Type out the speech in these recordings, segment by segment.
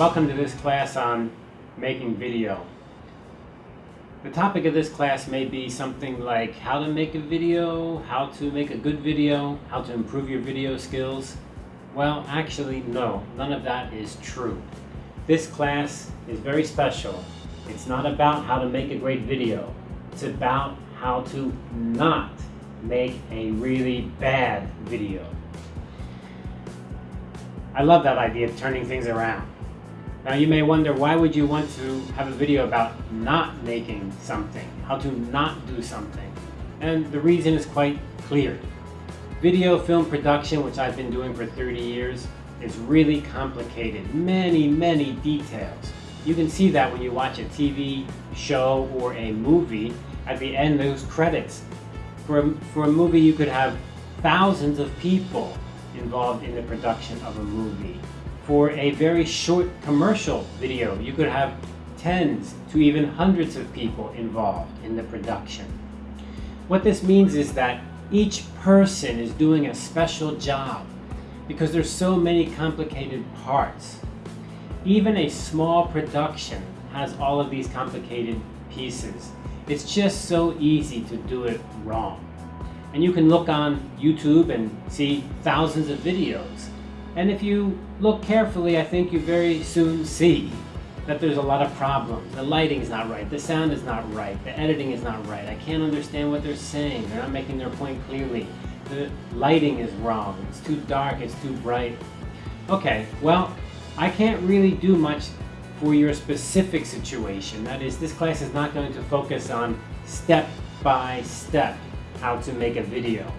Welcome to this class on making video. The topic of this class may be something like how to make a video, how to make a good video, how to improve your video skills. Well, actually, no, none of that is true. This class is very special. It's not about how to make a great video. It's about how to not make a really bad video. I love that idea of turning things around. Now you may wonder, why would you want to have a video about not making something, how to not do something? And the reason is quite clear. Video film production, which I've been doing for 30 years, is really complicated. Many, many details. You can see that when you watch a TV show or a movie, at the end those credits. For a, for a movie you could have thousands of people involved in the production of a movie. For a very short commercial video, you could have tens to even hundreds of people involved in the production. What this means is that each person is doing a special job because there's so many complicated parts. Even a small production has all of these complicated pieces. It's just so easy to do it wrong. And you can look on YouTube and see thousands of videos. And if you look carefully, I think you very soon see that there's a lot of problems. The lighting is not right, the sound is not right, the editing is not right. I can't understand what they're saying. They're not making their point clearly. The lighting is wrong. It's too dark, it's too bright. Okay, well, I can't really do much for your specific situation. That is, this class is not going to focus on step by step how to make a video.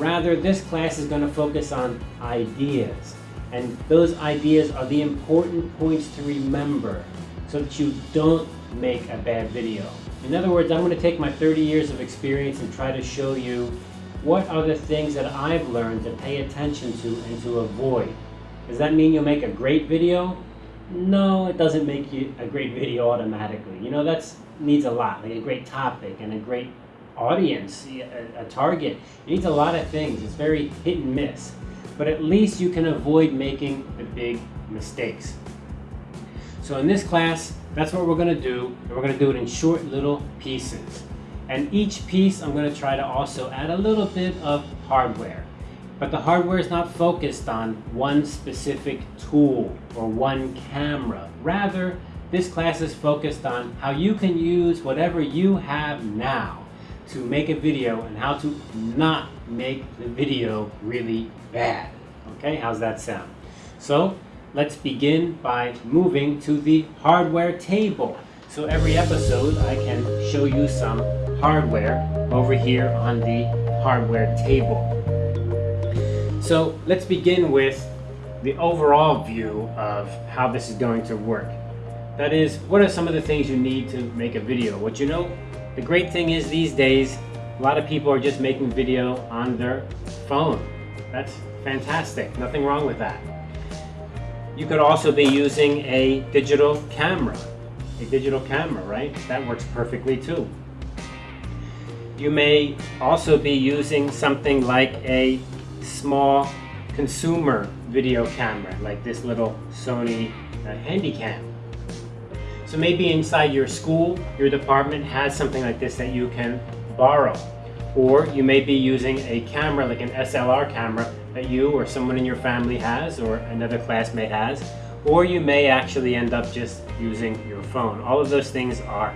Rather, this class is going to focus on ideas. And those ideas are the important points to remember so that you don't make a bad video. In other words, I'm going to take my 30 years of experience and try to show you what are the things that I've learned to pay attention to and to avoid. Does that mean you'll make a great video? No, it doesn't make you a great video automatically. You know, that needs a lot, like a great topic and a great audience, a, a target. It needs a lot of things. It's very hit and miss. But at least you can avoid making the big mistakes. So in this class, that's what we're going to do. And we're going to do it in short little pieces. And each piece, I'm going to try to also add a little bit of hardware. But the hardware is not focused on one specific tool or one camera. Rather, this class is focused on how you can use whatever you have now to make a video and how to not make the video really bad. Okay, how's that sound? So let's begin by moving to the hardware table. So every episode I can show you some hardware over here on the hardware table. So let's begin with the overall view of how this is going to work. That is, what are some of the things you need to make a video? What you know, the great thing is these days, a lot of people are just making video on their phone. That's fantastic, nothing wrong with that. You could also be using a digital camera. A digital camera, right? That works perfectly too. You may also be using something like a small consumer video camera like this little Sony uh, Handycam. So maybe inside your school, your department has something like this that you can borrow. Or you may be using a camera like an SLR camera that you or someone in your family has or another classmate has. Or you may actually end up just using your phone. All of those things are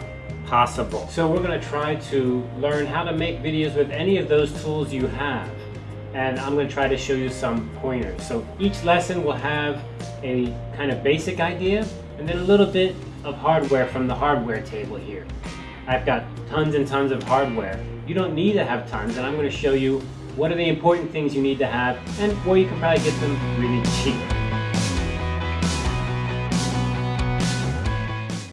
possible. So we're going to try to learn how to make videos with any of those tools you have and I'm going to try to show you some pointers. So each lesson will have a kind of basic idea and then a little bit of hardware from the hardware table here. I've got tons and tons of hardware. You don't need to have tons and I'm going to show you what are the important things you need to have and where you can probably get them really cheap.